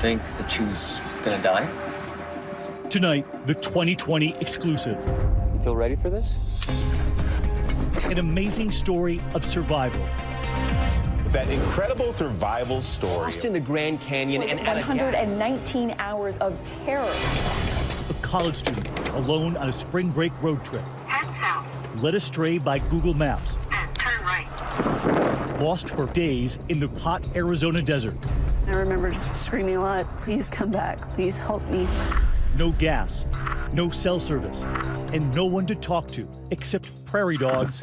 think that she was gonna die? Tonight, the 2020 exclusive. You feel ready for this? An amazing story of survival. That incredible survival story. Lost in the Grand Canyon and at a 119 hours of terror. A college student alone on a spring break road trip. Led astray by Google Maps. Turn right. Lost for days in the hot Arizona desert. I remember just screaming a lot, please come back, please help me. No gas, no cell service, and no one to talk to except prairie dogs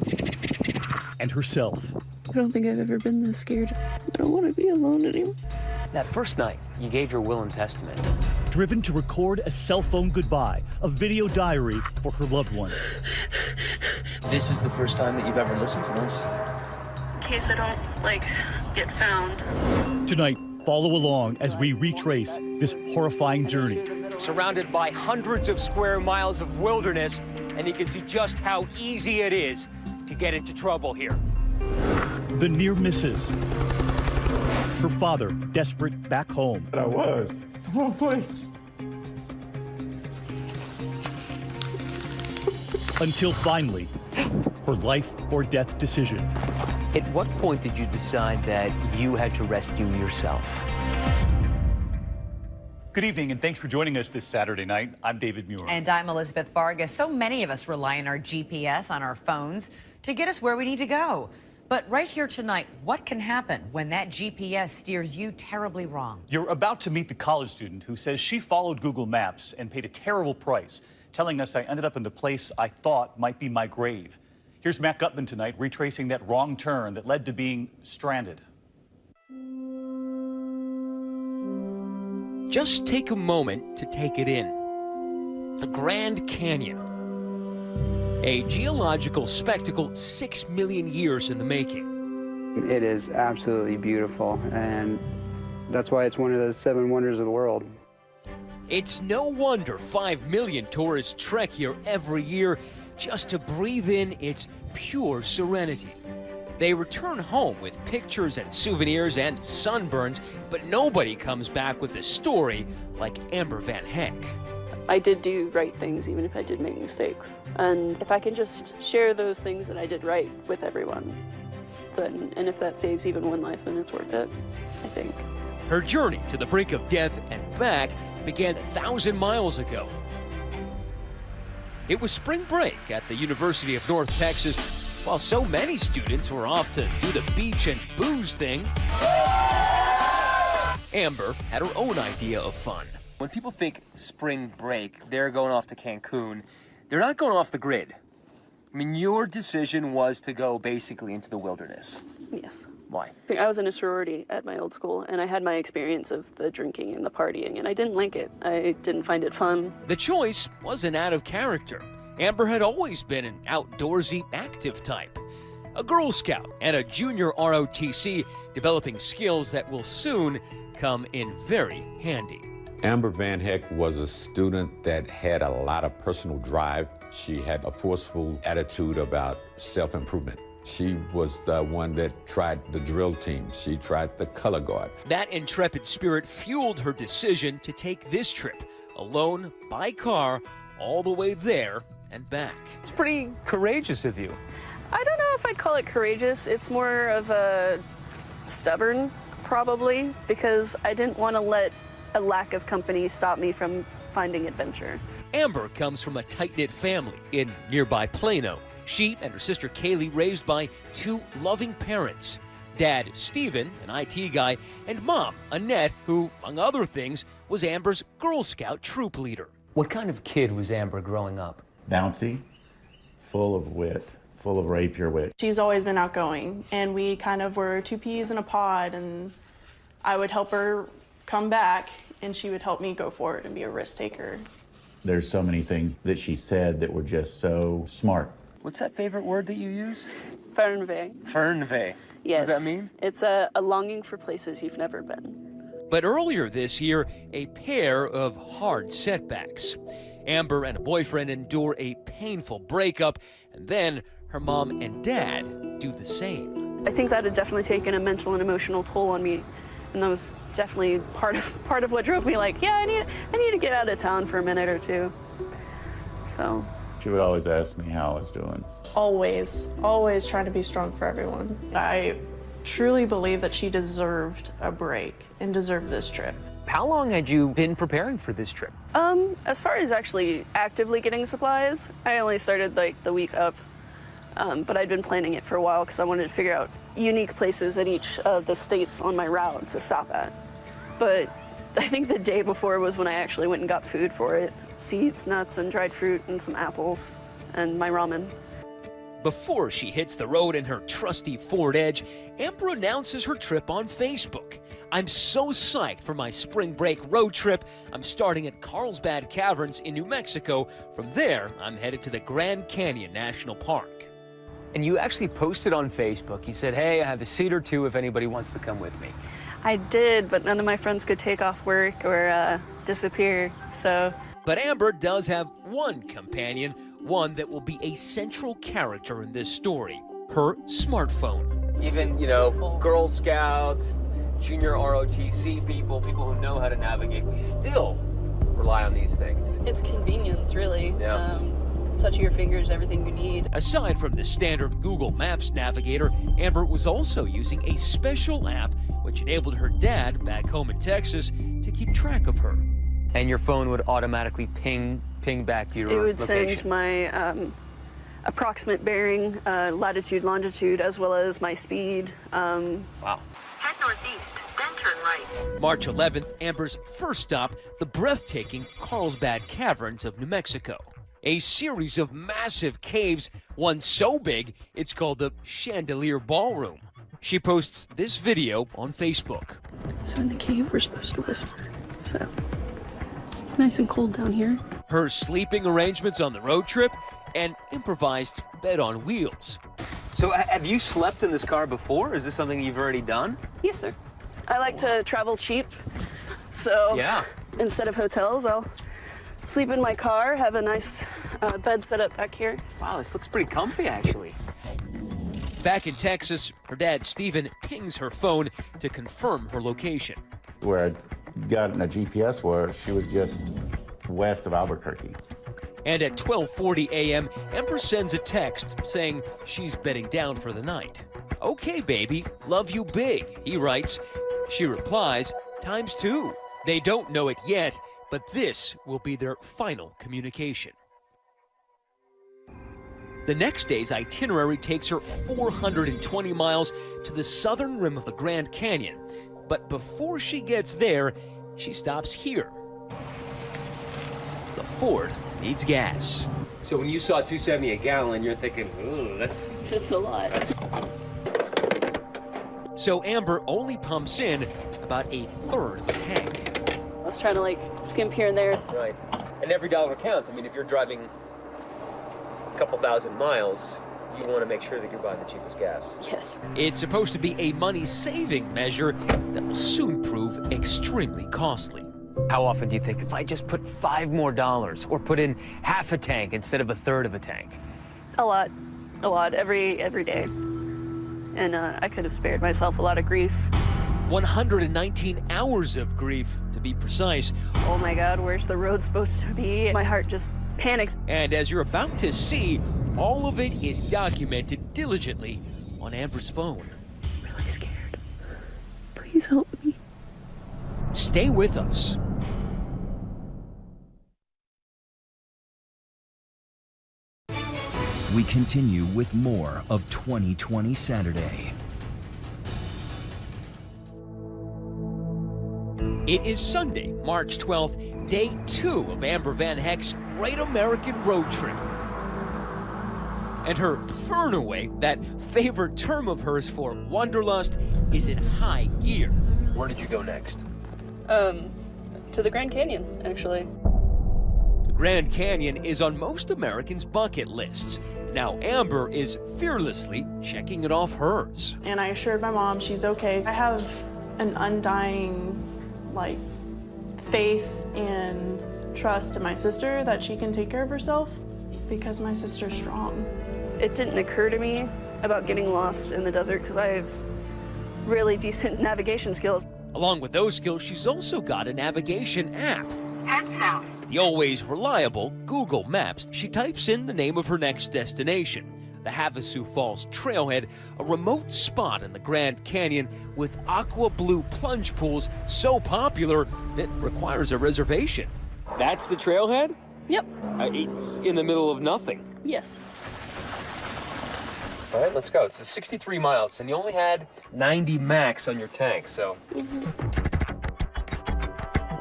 and herself. I don't think I've ever been this scared. I don't want to be alone anymore. That first night, you gave your will and testament. Driven to record a cell phone goodbye, a video diary for her loved ones. This is the first time that you've ever listened to this? In case I don't, like, get found. Tonight, follow along as we retrace this horrifying journey. Surrounded by hundreds of square miles of wilderness, and you can see just how easy it is to get into trouble here. The near misses. Her father, desperate back home. But I was. The wrong place. Until finally, her life or death decision. At what point did you decide that you had to rescue yourself? Good evening, and thanks for joining us this Saturday night. I'm David Muir. And I'm Elizabeth Vargas. So many of us rely on our GPS on our phones to get us where we need to go. But right here tonight, what can happen when that GPS steers you terribly wrong? You're about to meet the college student who says she followed Google Maps and paid a terrible price, telling us I ended up in the place I thought might be my grave. Here's Matt Gutman tonight retracing that wrong turn that led to being stranded. Just take a moment to take it in. The Grand Canyon. A geological spectacle six million years in the making. It is absolutely beautiful, and that's why it's one of the seven wonders of the world. It's no wonder 5 million tourists trek here every year just to breathe in its pure serenity. They return home with pictures and souvenirs and sunburns, but nobody comes back with a story like Amber VanHecke. I did do right things, even if I did make mistakes. And if I can just share those things that I did right with everyone, then, and if that saves even one life, then it's worth it, I think. Her journey to the brink of death and back began a thousand miles ago. It was spring break at the University of North Texas, while so many students were off to do the beach and booze thing. Amber had her own idea of fun. When people think spring break, they're going off to Cancun. They're not going off the grid. I mean, your decision was to go basically into the wilderness. Yes. Why? I was in a sorority at my old school, and I had my experience of the drinking and the partying, and I didn't like it. I didn't find it fun. The choice wasn't out of character. Amber had always been an outdoorsy, active type. A Girl Scout and a junior ROTC, developing skills that will soon come in very handy. Amber Van Heck was a student that had a lot of personal drive. She had a forceful attitude about self-improvement. She was the one that tried the drill team. She tried the color guard. That intrepid spirit fueled her decision to take this trip, alone, by car, all the way there and back. It's pretty courageous of you. I don't know if I'd call it courageous. It's more of a stubborn, probably, because I didn't want to let a lack of company stop me from finding adventure. Amber comes from a tight-knit family in nearby Plano. She and her sister Kaylee raised by two loving parents. Dad, Steven, an IT guy, and mom, Annette, who, among other things, was Amber's Girl Scout troop leader. What kind of kid was Amber growing up? Bouncy, full of wit, full of rapier wit. She's always been outgoing, and we kind of were two peas in a pod, and I would help her come back, and she would help me go forward and be a risk taker. There's so many things that she said that were just so smart. What's that favorite word that you use? Fernweh. Fernweh. Yes. What does that mean? It's a, a longing for places you've never been. But earlier this year, a pair of hard setbacks. Amber and a boyfriend endure a painful breakup, and then her mom and dad do the same. I think that had definitely taken a mental and emotional toll on me and that was definitely part of part of what drove me. Like, yeah, I need I need to get out of town for a minute or two. So. She would always ask me how I was doing. Always, always trying to be strong for everyone. I truly believe that she deserved a break and deserved this trip. How long had you been preparing for this trip? Um, as far as actually actively getting supplies, I only started like the week of. Um, but I'd been planning it for a while because I wanted to figure out unique places in each of the states on my route to stop at. But I think the day before was when I actually went and got food for it. Seeds, nuts, and dried fruit, and some apples, and my ramen. Before she hits the road in her trusty Ford Edge, Amber announces her trip on Facebook. I'm so psyched for my spring break road trip. I'm starting at Carlsbad Caverns in New Mexico. From there, I'm headed to the Grand Canyon National Park. And you actually posted on Facebook. You said, hey, I have a seat or two if anybody wants to come with me. I did, but none of my friends could take off work or uh, disappear, so. But Amber does have one companion, one that will be a central character in this story her smartphone. Even, you know, Girl Scouts, junior ROTC people, people who know how to navigate, we still rely on these things. It's convenience, really. Yeah. Um, touch of your fingers, everything you need. Aside from the standard Google Maps navigator, Amber was also using a special app which enabled her dad back home in Texas to keep track of her. And your phone would automatically ping ping back your location. It would location. send my um, approximate bearing, uh, latitude, longitude, as well as my speed. Um, wow. Head northeast, then turn right. March 11th, Amber's first stop, the breathtaking Carlsbad Caverns of New Mexico. A series of massive caves, one so big it's called the Chandelier Ballroom. She posts this video on Facebook. so in the cave, we're supposed to whisper. So it's nice and cold down here. Her sleeping arrangements on the road trip, and improvised bed on wheels. So have you slept in this car before? Is this something you've already done? Yes, sir. I like to travel cheap, so Yeah. instead of hotels, I'll sleep in my car, have a nice uh, bed set up back here. Wow, this looks pretty comfy actually. Back in Texas, her dad, Steven, pings her phone to confirm her location. Where Gotten a GPS where she was just west of Albuquerque. And at 12:40 a.m., Empress sends a text saying she's bedding down for the night. Okay, baby, love you big, he writes. She replies, times two. They don't know it yet, but this will be their final communication. The next day's itinerary takes her 420 miles to the southern rim of the Grand Canyon. But before she gets there, she stops here. The Ford needs gas. So when you saw 270 a gallon, you're thinking, ooh, that's It's a lot. So Amber only pumps in about a third of the tank. I was trying to like skimp here and there. right. And every dollar counts. I mean, if you're driving a couple thousand miles, you want to make sure that you're buying the cheapest gas. Yes. It's supposed to be a money-saving measure that will soon prove extremely costly. How often do you think if I just put five more dollars or put in half a tank instead of a third of a tank? A lot. A lot. Every every day. And uh, I could have spared myself a lot of grief. 119 hours of grief, to be precise. Oh my god, where's the road supposed to be? My heart just panics. And as you're about to see, all of it is documented diligently on Amber's phone. I'm really scared. Please help me. Stay with us. We continue with more of 2020 Saturday. It is Sunday, March 12th, day two of Amber VanHecke's Great American Road Trip. And her Fernweh, that favorite term of hers for wanderlust, is in high gear. Where did you go next? Um, to the Grand Canyon, actually. The Grand Canyon is on most Americans' bucket lists. Now Amber is fearlessly checking it off hers. And I assured my mom she's okay. I have an undying, like, faith and trust in my sister that she can take care of herself because my sister's strong. It didn't occur to me about getting lost in the desert because I have really decent navigation skills. Along with those skills, she's also got a navigation app. Head south. The always reliable Google Maps, she types in the name of her next destination the Havasu Falls Trailhead, a remote spot in the Grand Canyon with aqua blue plunge pools so popular it requires a reservation. That's the trailhead? Yep. Uh, it's in the middle of nothing. Yes. All right, let's go. It's 63 miles, and you only had 90 max on your tank, so. Mm-hmm.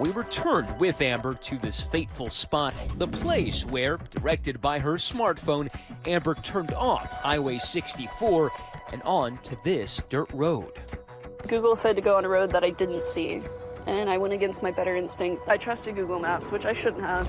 We returned with Amber to this fateful spot, the place where, directed by her smartphone, Amber turned off Highway 64 and on to this dirt road. Google said to go on a road that I didn't see, and I went against my better instinct. I trusted Google Maps, which I shouldn't have.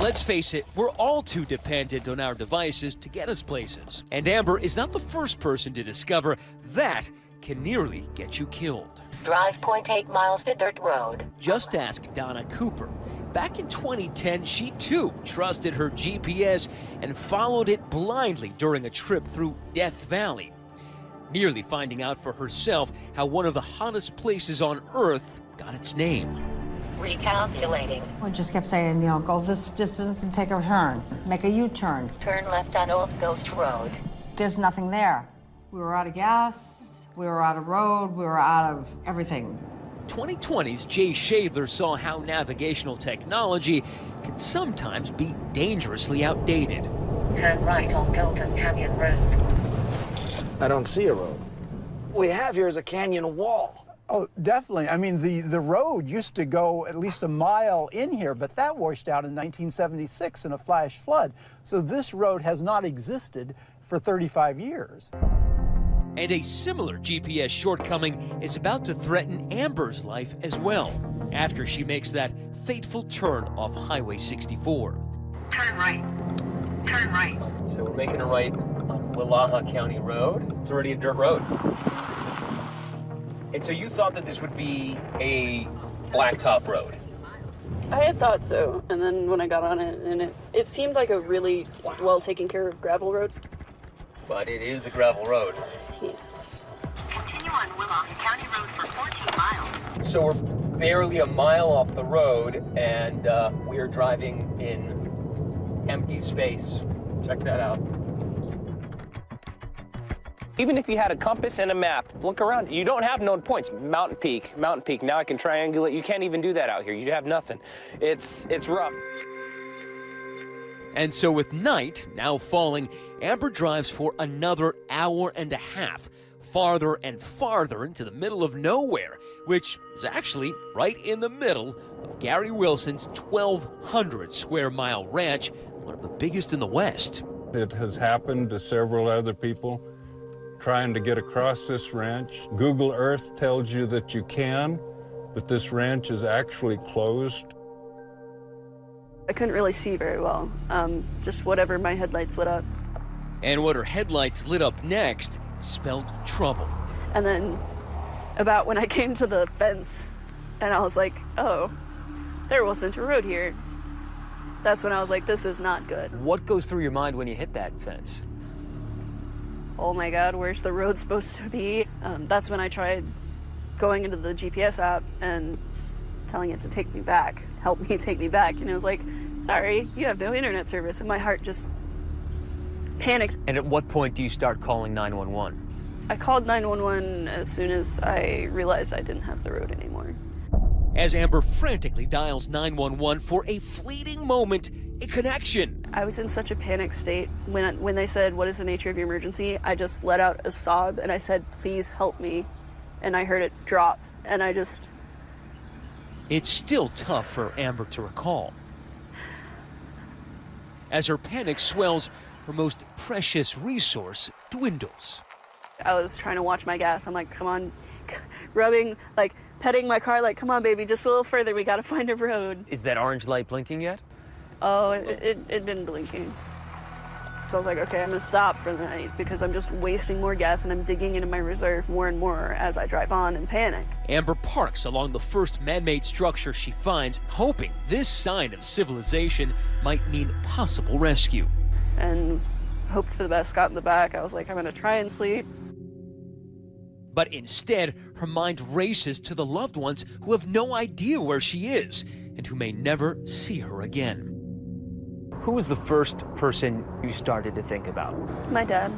Let's face it, we're all too dependent on our devices to get us places. And Amber is not the first person to discover that can nearly get you killed. Drive 0.8 miles to dirt road. Just ask Donna Cooper. Back in 2010, she too trusted her GPS and followed it blindly during a trip through Death Valley, nearly finding out for herself how one of the hottest places on Earth got its name. Recalculating. We just kept saying, you know, go this distance and take a turn, make a U-turn. Turn left on Old Ghost Road. There's nothing there. We were out of gas, we were out of road, we were out of everything. 2020's Jay Schadler saw how navigational technology can sometimes be dangerously outdated. Turn right on Golden Canyon Road. I don't see a road. What we have here is a canyon wall. Oh, definitely. I mean, the, the road used to go at least a mile in here, but that washed out in 1976 in a flash flood. So this road has not existed for 35 years. And a similar GPS shortcoming is about to threaten Amber's life as well, after she makes that fateful turn off Highway 64. Turn right. Turn right. So we're making a right on Willaha County Road. It's already a dirt road. And so you thought that this would be a blacktop road? I had thought so, and then when I got on it, and it, it seemed like a really well taken care of gravel road. But it is a gravel road. Yes. Continue on Willaha County Road for 14 miles. So we're barely a mile off the road, and uh, we are driving in empty space. Check that out. Even if you had a compass and a map, look around. You don't have known points. Mountain Peak, Mountain Peak. Now I can triangulate. You can't even do that out here. You have nothing. It's it's rough. And so, with night now falling, Amber drives for another hour and a half, farther and farther into the middle of nowhere, which is actually right in the middle of Gary Wilson's 1,200 square mile ranch, one of the biggest in the West. It has happened to several other people trying to get across this ranch. Google Earth tells you that you can, but this ranch is actually closed. I couldn't really see very well. Um, just whatever my headlights lit up. And what her headlights lit up next spelled trouble. And then about when I came to the fence and I was like, oh, there wasn't a road here. That's when I was like, this is not good. What goes through your mind when you hit that fence? Oh my God, where's the road supposed to be? Um, that's when I tried going into the GPS app and telling it to take me back, help me take me back. And it was like, sorry, you have no internet service. And my heart just panicked. And at what point do you start calling 911? I called 911 as soon as I realized I didn't have the road anymore. As Amber frantically dials 911 for a fleeting moment, a connection. I was in such a panic state when when they said, "What is the nature of your emergency?" I just let out a sob and I said, "Please help me." And I heard it drop and I just It's still tough for Amber to recall. As her panic swells, her most precious resource dwindles. I was trying to watch my gas. I'm like, "Come on." rubbing like petting my car like, "Come on, baby, just a little further. We got to find a road." Is that orange light blinking yet? Oh, it, it, it been blinking. So I was like, okay, I'm gonna stop for the night because I'm just wasting more gas and I'm digging into my reserve more and more as I drive on and panic. Amber parks along the first man made structure she finds, hoping this sign of civilization might mean possible rescue. And hoped for the best, got in the back. I was like, I'm gonna try and sleep. But instead, her mind races to the loved ones who have no idea where she is and who may never see her again. Who was the first person you started to think about? My dad.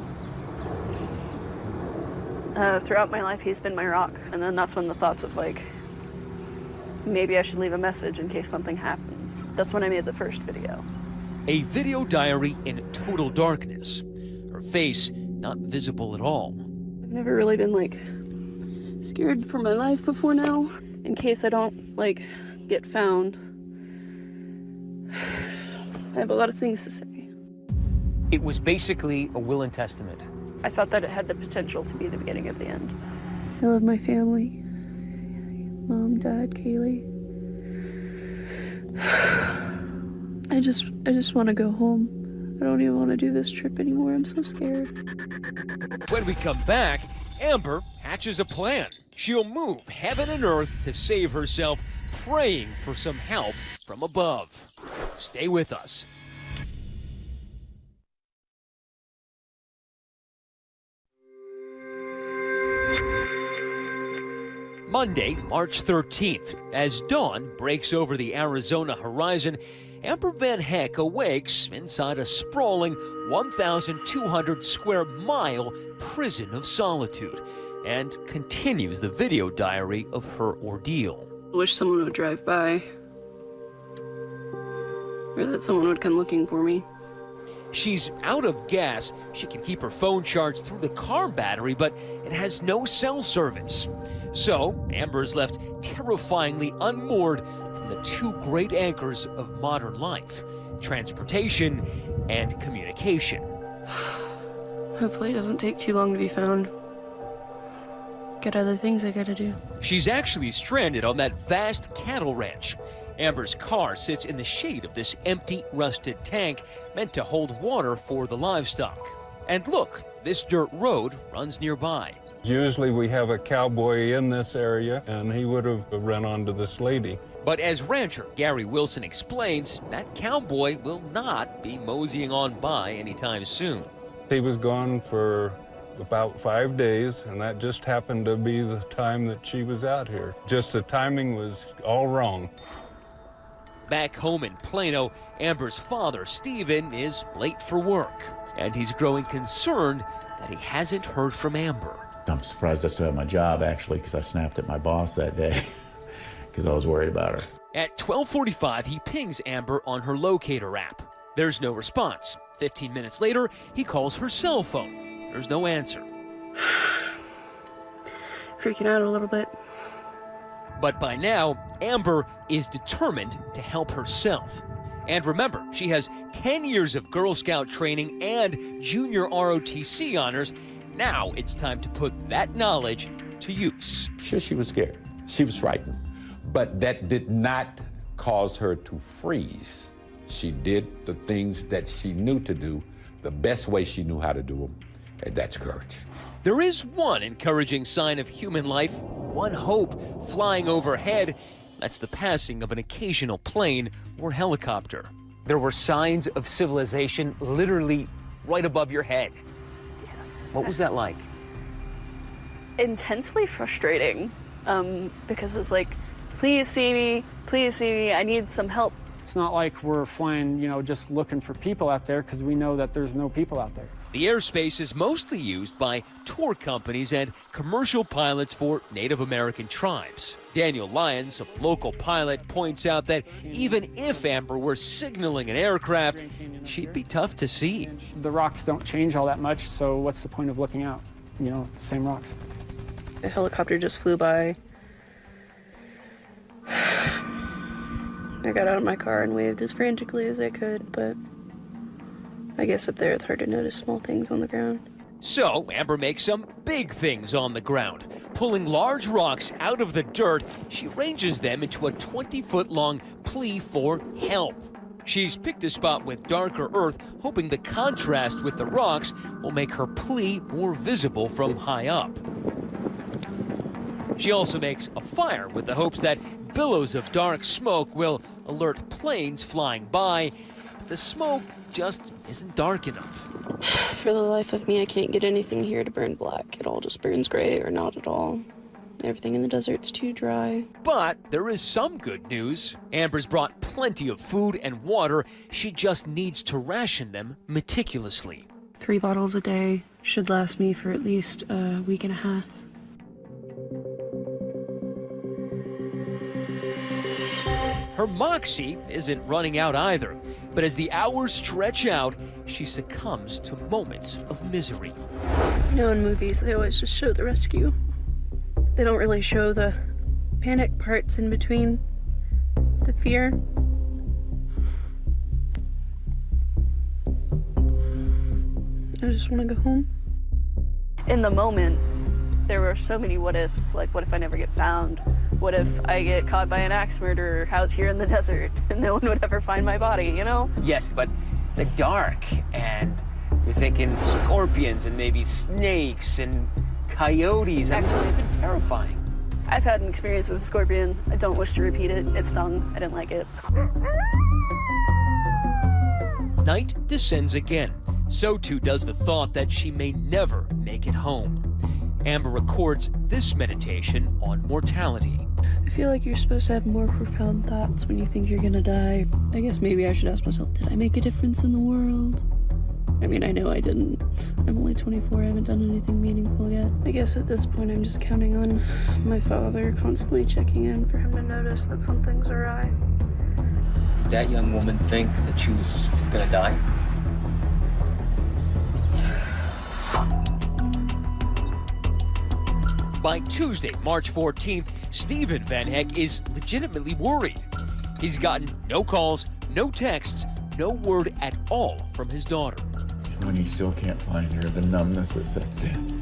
Uh, throughout my life, he's been my rock. And then that's when the thoughts of like, maybe I should leave a message in case something happens. That's when I made the first video. A video diary in total darkness. Her face not visible at all. I've never really been like scared for my life before now. In case I don't like get found. I have a lot of things to say. It was basically a will and testament. I thought that it had the potential to be the beginning of the end. I love my family. Mom, Dad, Kaylee. I just I just want to go home. I don't even want to do this trip anymore. I'm so scared. When we come back, Amber hatches a plan. She'll move heaven and earth to save herself, praying for some help from above. Stay with us. Monday, March 13th, as dawn breaks over the Arizona horizon, Amber VanHecke awakes inside a sprawling 1,200 square mile prison of solitude and continues the video diary of her ordeal. I wish someone would drive by. Or that someone would come looking for me. She's out of gas. She can keep her phone charged through the car battery, but it has no cell service. So, Amber is left terrifyingly unmoored from the two great anchors of modern life transportation and communication. Hopefully it doesn't take too long to be found. Got other things I gotta do. She's actually stranded on that vast cattle ranch. Amber's car sits in the shade of this empty, rusted tank meant to hold water for the livestock. And look, this dirt road runs nearby. Usually we have a cowboy in this area, and he would have run onto this lady. But as rancher Gary Wilson explains, that cowboy will not be moseying on by anytime soon. He was gone for about five days, and that just happened to be the time that she was out here. Just the timing was all wrong. Back home in Plano, Amber's father, Stephen, is late for work, and he's growing concerned that he hasn't heard from Amber. I'm surprised I still have my job, actually, because I snapped at my boss that day because I was worried about her. At 12:45, he pings Amber on her locator app. There's no response. 15 minutes later, he calls her cell phone. There's no answer. Freaking out a little bit. But by now, Amber is determined to help herself. And remember, she has 10 years of Girl Scout training and junior ROTC honors. Now it's time to put that knowledge to use. Sure, she was scared. She was frightened. But that did not cause her to freeze. She did the things that she knew to do the best way she knew how to do them, and that's courage. There is one encouraging sign of human life, one hope flying overhead. That's the passing of an occasional plane or helicopter. There were signs of civilization literally right above your head. Yes. What was that like? Intensely frustrating. Um, because was like, please see me, please see me, I need some help. It's not like we're flying, you know, just looking for people out there because we know that there's no people out there. The airspace is mostly used by tour companies and commercial pilots for Native American tribes. Daniel Lyons, a local pilot, points out that even if Amber were signaling an aircraft, she'd be tough to see. The rocks don't change all that much, so what's the point of looking out? You know, the same rocks. A helicopter just flew by. I got out of my car and waved as frantically as I could, but I guess up there it's hard to notice small things on the ground. So, Amber makes some big things on the ground. Pulling large rocks out of the dirt, she arranges them into a 20 foot long plea for help. She's picked a spot with darker earth, hoping the contrast with the rocks will make her plea more visible from high up. She also makes a fire with the hopes that billows of dark smoke will alert planes flying by. But the smoke just isn't dark enough. For the life of me, I can't get anything here to burn black. It all just burns gray or not at all. Everything in the desert's too dry. But there is some good news. Amber's brought plenty of food and water. She just needs to ration them meticulously. Three bottles a day should last me for at least a week and a half. Her moxie isn't running out either, but as the hours stretch out, she succumbs to moments of misery. You know, in movies, they always just show the rescue. They don't really show the panic parts in between, the fear. I just want to go home. In the moment, there were so many what ifs. Like, what if I never get found? What if I get caught by an axe murderer out here in the desert and no one would ever find my body, you know? Yes, but the dark, and you're thinking scorpions and maybe snakes and coyotes. I mean, it's been terrifying. I've had an experience with a scorpion. I don't wish to repeat it. It stung. I didn't like it. Night descends again. So too does the thought that she may never make it home. Amber records this meditation on mortality. I feel like you're supposed to have more profound thoughts when you think you're gonna die. I guess maybe I should ask myself, did I make a difference in the world? I mean, I know I didn't. I'm only 24, I haven't done anything meaningful yet. I guess at this point I'm just counting on my father constantly checking in for him to notice that something's awry. Did that young woman think that she was gonna die? By Tuesday, March 14th, Stephen VanHecke is legitimately worried. He's gotten no calls, no texts, no word at all from his daughter. When you still can't find her, the numbness that sets in.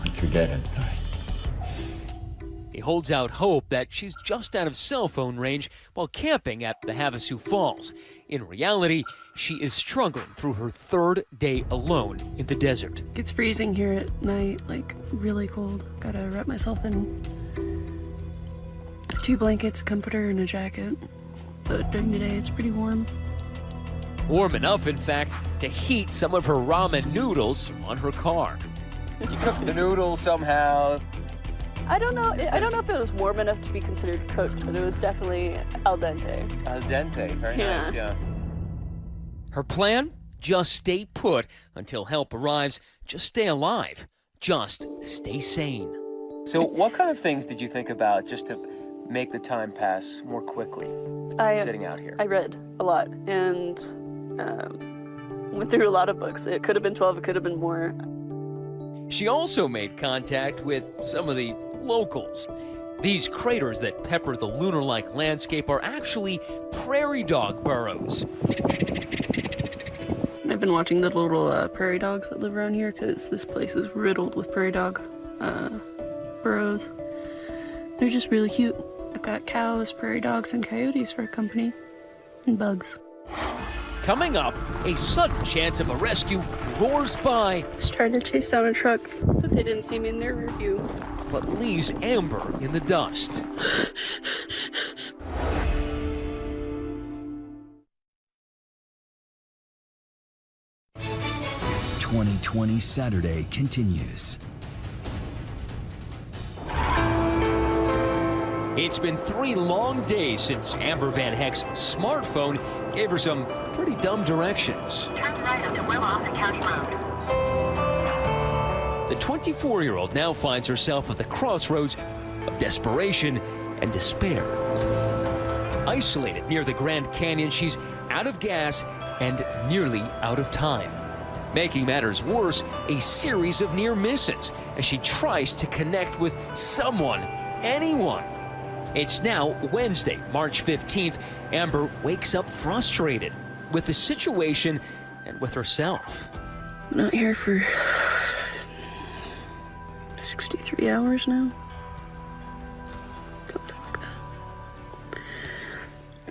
Like you're dead inside. He holds out hope that she's just out of cell phone range while camping at the Havasu Falls. In reality, she is struggling through her third day alone in the desert. It's freezing here at night, like really cold. Gotta wrap myself in two blankets, a comforter, and a jacket. But during the day, it's pretty warm. Warm enough, in fact, to heat some of her ramen noodles on her car. You cooked the noodles somehow. I don't know. I don't know if it was warm enough to be considered cooked, but it was definitely al dente. Al dente, very Yeah. nice, yeah. Her plan? Just stay put until help arrives. Just stay alive. Just stay sane. So, what kind of things did you think about just to make the time pass more quickly I sitting out here? I read a lot and um, went through a lot of books. It could have been 12. It could have been more. She also made contact with some of the locals. These craters that pepper the lunar like landscape are actually prairie dog burrows. I've been watching the little uh, prairie dogs that live around here because this place is riddled with prairie dog uh, burrows. They're just really cute. I've got cows, prairie dogs, and coyotes for company, and bugs. Coming up, a sudden chance of a rescue roars by. Just tried to chase down a truck, but they didn't see me in their rear view. But leaves Amber in the dust. 2020 Saturday continues. It's been three long days since Amber VanHecke's smartphone gave her some pretty dumb directions. Turn right onto Willow County Road. The 24 year old now finds herself at the crossroads of desperation and despair. Isolated near the Grand Canyon, she's out of gas and nearly out of time. Making matters worse, a series of near misses as she tries to connect with someone, anyone. It's now Wednesday, March 15th. Amber wakes up frustrated with the situation and with herself. I'm not here for 63 hours now. Something like that.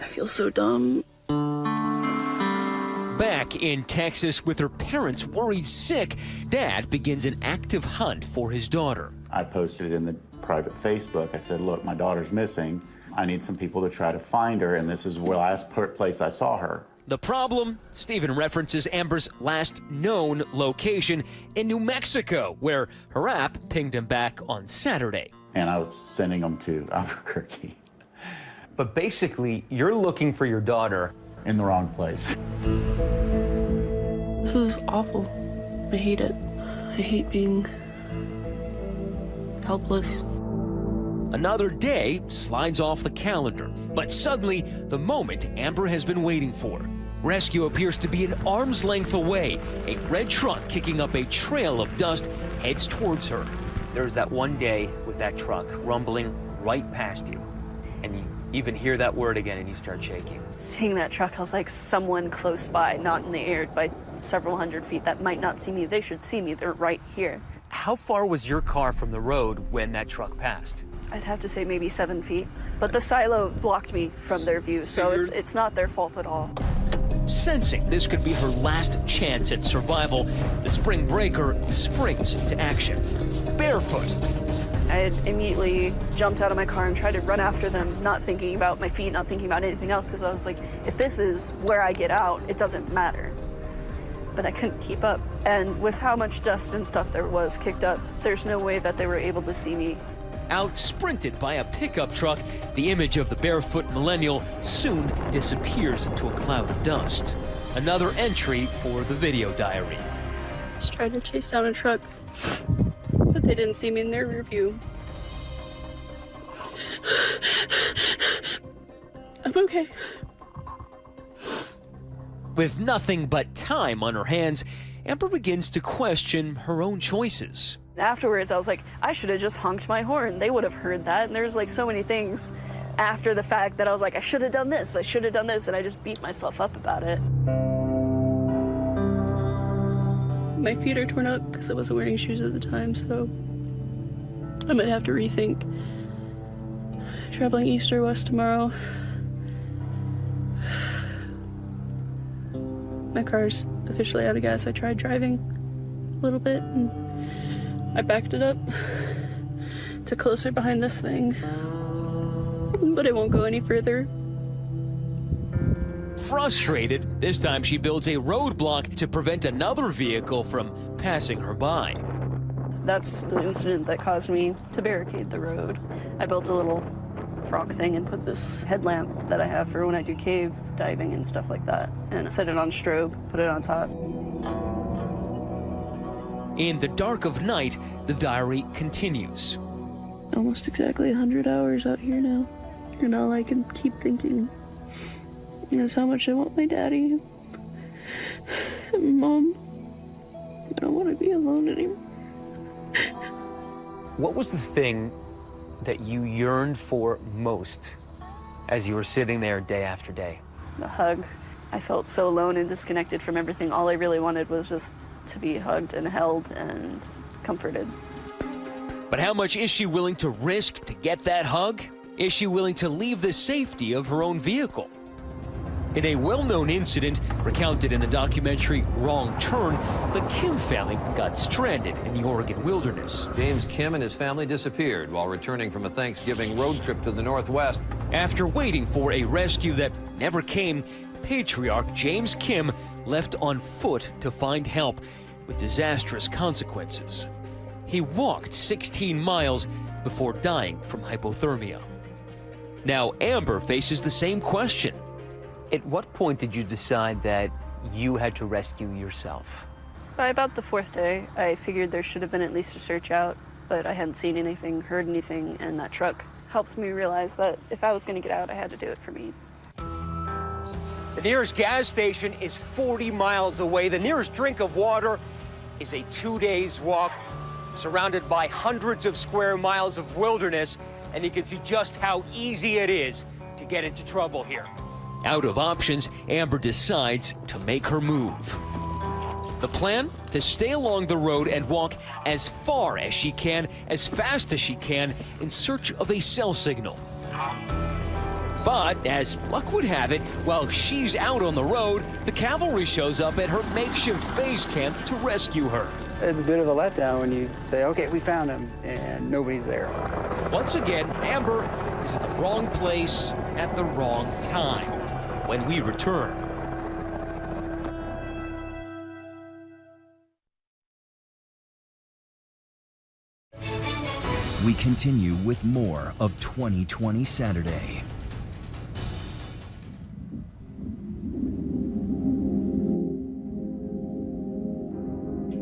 I feel so dumb. Back in Texas with her parents worried sick, Dad begins an active hunt for his daughter. I posted in the private Facebook. I said, look, my daughter's missing. I need some people to try to find her, and this is the last per- place I saw her. The problem? Stephen references Amber's last known location in New Mexico, where her app pinged him back on Saturday. And I was sending them to Albuquerque. But basically, you're looking for your daughter. In the wrong place. This is awful. I hate it. I hate being helpless. Another day slides off the calendar, but suddenly, the moment Amber has been waiting for. Rescue appears to be an arm's length away. A red truck kicking up a trail of dust heads towards her. There's that one day with that truck rumbling right past you, and you even hear that word again and you start shaking. Seeing that truck, I was like, someone close by, not in the air by several hundred feet, that might not see me. They should see me. They're right here. How far was your car from the road when that truck passed? I'd have to say maybe seven feet. But the silo blocked me from their view, so it's, it's not their fault at all. Sensing this could be her last chance at survival, the spring breaker springs into action. Barefoot, I had immediately jumped out of my car and tried to run after them, not thinking about my feet, not thinking about anything else, because I was like, if this is where I get out, it doesn't matter. But I couldn't keep up. And with how much dust and stuff there was kicked up, there's no way that they were able to see me. out sprinted by a pickup truck, the image of the barefoot millennial soon disappears into a cloud of dust. Another entry for the video diary. Just tried to chase down a truck, but they didn't see me in their rear view. I'm okay. With nothing but time on her hands, Amber begins to question her own choices. Afterwards, I was like, I should have just honked my horn. They would have heard that. And there's like so many things after the fact that I was like, I should have done this, I should have done this, and I just beat myself up about it. My feet are torn up because I wasn't wearing shoes at the time, so I might have to rethink traveling east or west tomorrow. My car's officially out of gas. I tried driving a little bit and I backed it up to closer behind this thing, but it won't go any further. Frustrated, this time she builds a roadblock to prevent another vehicle from passing her by. That's the incident that caused me to barricade the road. I built a little rock thing and put this headlamp that I have for when I do cave diving and stuff like that, and set it on strobe, put it on top. In the dark of night, the diary continues. Almost exactly 100 hours out here now, and all I can keep thinking is how much I want my daddy. And Mom, I don't want to be alone anymore. What was the thing that you yearned for most as you were sitting there day after day? The hug. I felt so alone and disconnected from everything. All I really wanted was just to be hugged and held and comforted. But how much is she willing to risk to get that hug? Is she willing to leave the safety of her own vehicle? In a well-known incident recounted in the documentary Wrong Turn, the Kim family got stranded in the Oregon wilderness. James Kim and his family disappeared while returning from a Thanksgiving road trip to the Northwest. After waiting for a rescue that never came, patriarch James Kim left on foot to find help with disastrous consequences. He walked 16 miles before dying from hypothermia. Now Amber faces the same question. At what point did you decide that you had to rescue yourself? By about the fourth day, I figured there should have been at least a search out, but I hadn't seen anything, heard anything, and that truck helped me realize that if I was going to get out, I had to do it for me. The nearest gas station is 40 miles away. The nearest drink of water is a two days walk, surrounded by hundreds of square miles of wilderness, and you can see just how easy it is to get into trouble here. Out of options, Amber decides to make her move. The plan? To stay along the road and walk as far as she can, as fast as she can, in search of a cell signal. But, as luck would have it, while she's out on the road, the cavalry shows up at her makeshift base camp to rescue her. It's a bit of a letdown when you say, okay, we found him, and nobody's there. Once again, Amber is at the wrong place at the wrong time when we return. We continue with more of 2020 Saturday.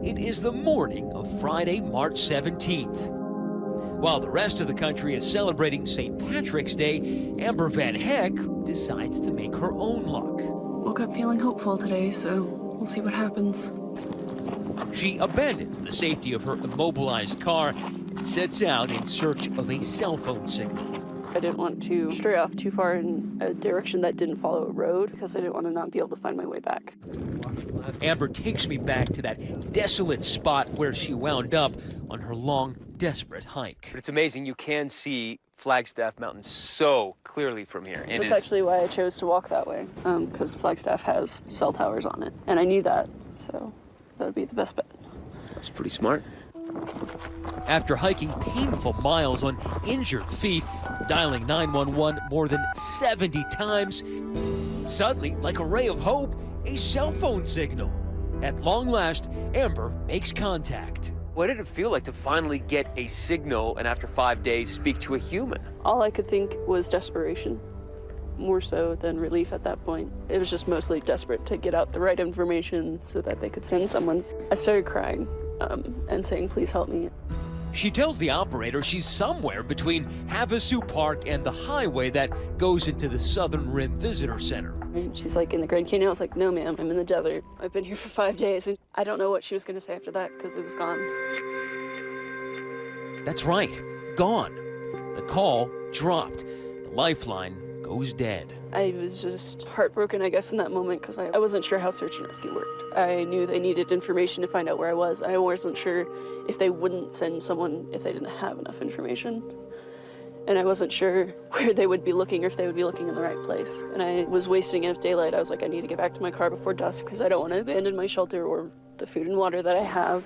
It is the morning of Friday, March 17th. While the rest of the country is celebrating St. Patrick's Day, Amber VanHecke decides to make her own luck. Woke up feeling hopeful today, so we'll see what happens. She abandons the safety of her immobilized car and sets out in search of a cell phone signal. I didn't want to stray off too far in a direction that didn't follow a road because I didn't want to not be able to find my way back. Amber takes me back to that desolate spot where she wound up on her long, desperate hike. But it's amazing you can see Flagstaff Mountain so clearly from here. It That's is- actually why I chose to walk that way, um, because Flagstaff has cell towers on it, and I knew that, so that would be the best bet. That's pretty smart. After hiking painful miles on injured feet, dialing 911 more than 70 times, suddenly, like a ray of hope, a cell phone signal. At long last, Amber makes contact. What did it feel like to finally get a signal and after five days speak to a human? All I could think was desperation, more so than relief at that point. It was just mostly desperate to get out the right information so that they could send someone. I started crying um, and saying, please help me. She tells the operator she's somewhere between Havasupai and the highway that goes into the Southern Rim Visitor Center. And she's like, in the Grand Canyon? I was like, no, ma'am, I'm in the desert. I've been here for five days. And I don't know what she was going to say after that because it was gone. That's right, gone. The call dropped. The lifeline goes dead. I was just heartbroken, I guess, in that moment because I, I wasn't sure how search and rescue worked. I knew they needed information to find out where I was. I wasn't sure if they wouldn't send someone if they didn't have enough information. And I wasn't sure where they would be looking or if they would be looking in the right place. And I was wasting enough daylight. I was like, I need to get back to my car before dusk because I don't want to abandon my shelter or the food and water that I have.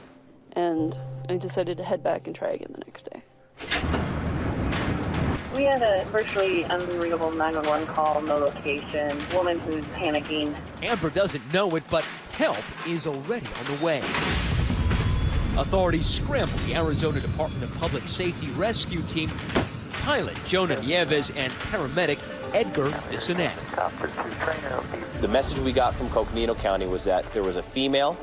And I decided to head back and try again the next day. We had a virtually unbelievable 911 call, no location, woman who's panicking. Amber doesn't know it, but help is already on the way. Authorities scramble the Arizona Department of Public Safety rescue team, pilot Jonah Nieves and paramedic Edgar Bissonette. The message we got from Coconino County was that there was a female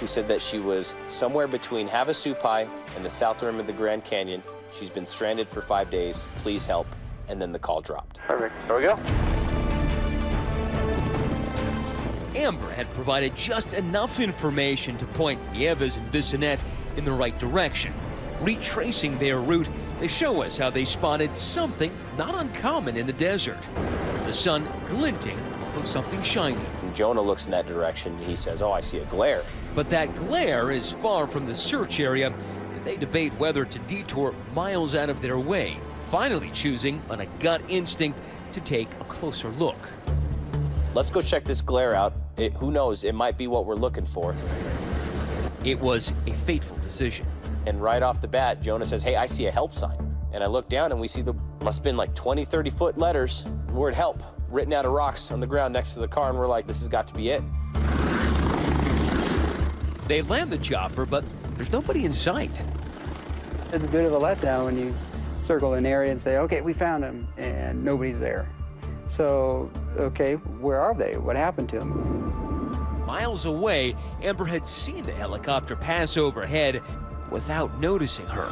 who said that she was somewhere between Havasupai and the south rim of the Grand Canyon. She's been stranded for five days. Please help. And then the call dropped. Perfect. Here we go. Amber had provided just enough information to point Nieves and Bissonette in the right direction. Retracing their route, they show us how they spotted something not uncommon in the desert. The sun glinting off of something shiny. Jonah looks in that direction. He says, Oh, I see a glare. But that glare is far from the search area, and they debate whether to detour miles out of their way, finally choosing on a gut instinct to take a closer look. Let's go check this glare out. It, who knows? It might be what we're looking for. It was a fateful decision. And right off the bat, Jonah says, Hey, I see a help sign. And I look down and we see the, must have been like 20, 30 foot letters, word help, written out of rocks on the ground next to the car. And we're like, This has got to be it. They land the chopper, but there's nobody in sight. It's a bit of a letdown when you circle an area and say, okay, we found him, and nobody's there. So, okay, where are they? What happened to them? Miles away, Amber had seen the helicopter pass overhead without noticing her.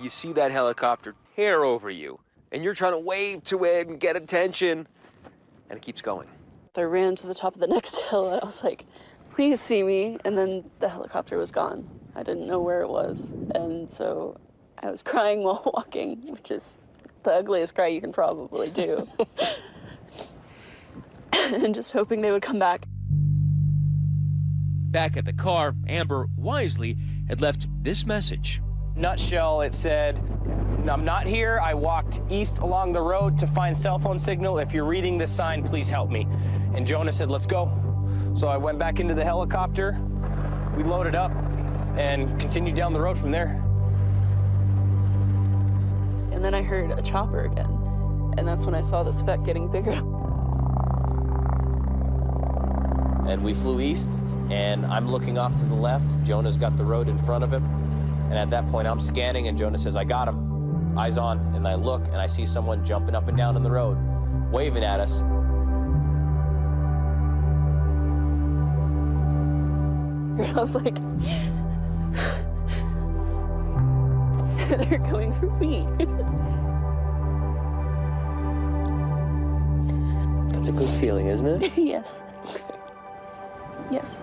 You see that helicopter tear over you, and you're trying to wave to it and get attention, and it keeps going. I ran to the top of the next hill and I was like, please see me. And then the helicopter was gone. I didn't know where it was. And so I was crying while walking, which is the ugliest cry you can probably do. and just hoping they would come back. Back at the car, Amber wisely had left this message. Nutshell, it said, I'm not here. I walked east along the road to find cell phone signal. If you're reading this sign, please help me. And Jonah said, let's go. So I went back into the helicopter. We loaded up and continued down the road from there. And then I heard a chopper again. And that's when I saw the speck getting bigger. And we flew east, and I'm looking off to the left. Jonah's got the road in front of him. And at that point, I'm scanning, and Jonah says, I got him. Eyes on. And I look, and I see someone jumping up and down in the road, waving at us. And I was like, they're coming for me. That's a good feeling, isn't it? yes. Yes.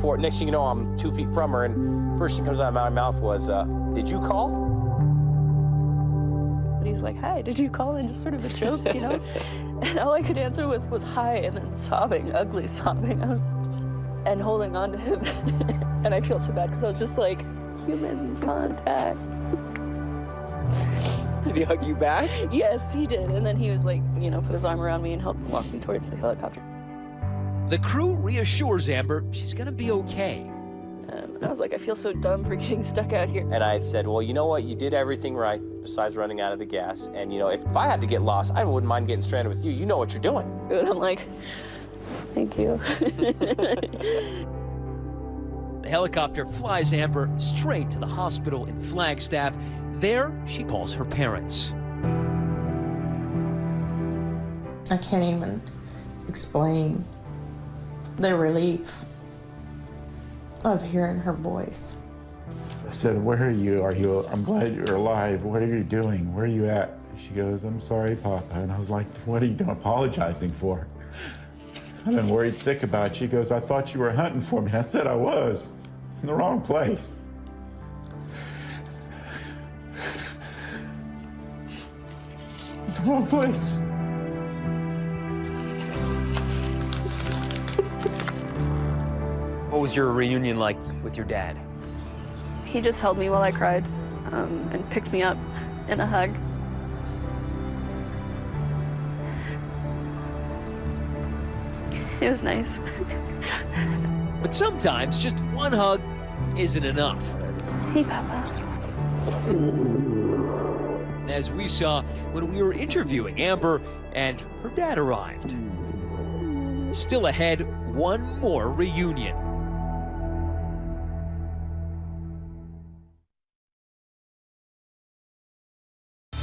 For next thing you know, I'm two feet from her, and first thing comes out of my mouth was, uh, "Did you call?" And he's like, hi, did you call in? Just sort of a joke, you know? and all I could answer with was hi, and then sobbing, ugly sobbing. I was just, and holding on to him. and I feel so bad because I was just like, human contact. Did he hug you back? Yes, he did. And then he was like, you know, put his arm around me and helped me walk me towards the helicopter. The crew reassures Amber she's gonna be okay. And I was like, I feel so dumb for getting stuck out here. And I had said, "Well, you know what? You did everything right, besides running out of the gas. And you know, if, if I had to get lost, I wouldn't mind getting stranded with you. You know what you're doing." And I'm like, thank you. The helicopter flies Amber straight to the hospital in Flagstaff. There, she calls her parents. I can't even explain the relief of hearing her voice. I said, where are you? Are you, I'm glad you're alive. What are you doing? Where are you at? She goes, I'm sorry, Papa. And I was like, what are you doing apologizing for? I've been worried sick about you. She goes, I thought you were hunting for me. I said I was. In the wrong place. Wrong place. What was your reunion like with your dad? he just held me while I cried um, and picked me up in a hug. It was nice. But sometimes just one hug isn't enough. Hey, Papa. As we saw when we were interviewing Amber and her dad arrived. Still ahead, one more reunion.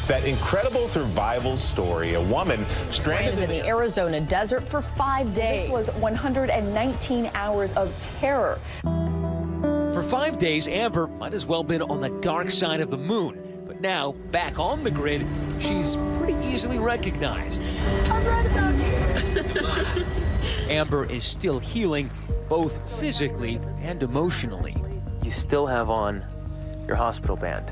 That incredible survival story. A woman stranded Stranded in the Arizona desert for five days. This was 119 hours of terror. For five days, Amber might as well been on the dark side of the moon. But now, back on the grid, she's pretty easily recognized. I'm right about here. Amber is still healing, both physically and emotionally. You still have on your hospital band.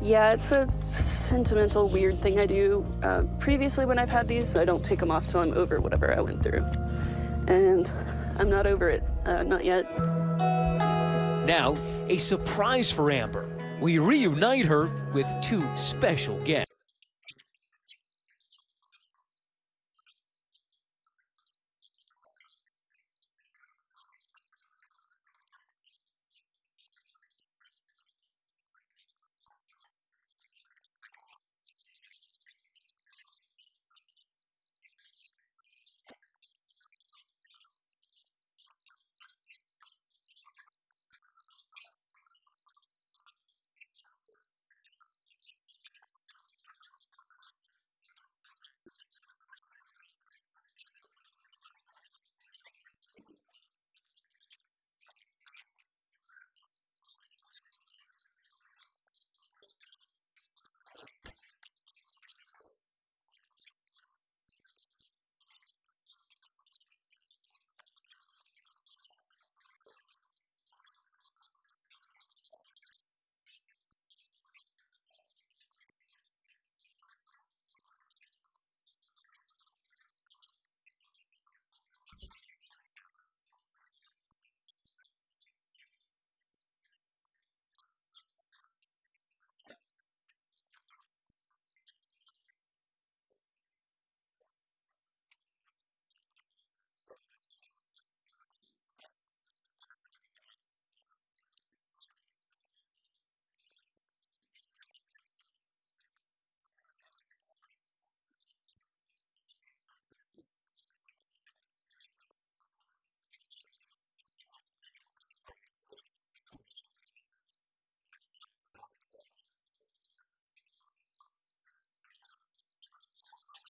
Yeah, it's a sentimental, weird thing I do. Uh, previously, when I've had these, I don't take them off till I'm over whatever I went through. And I'm not over it, uh, not yet. Now, a surprise for Amber. We reunite her with two special guests.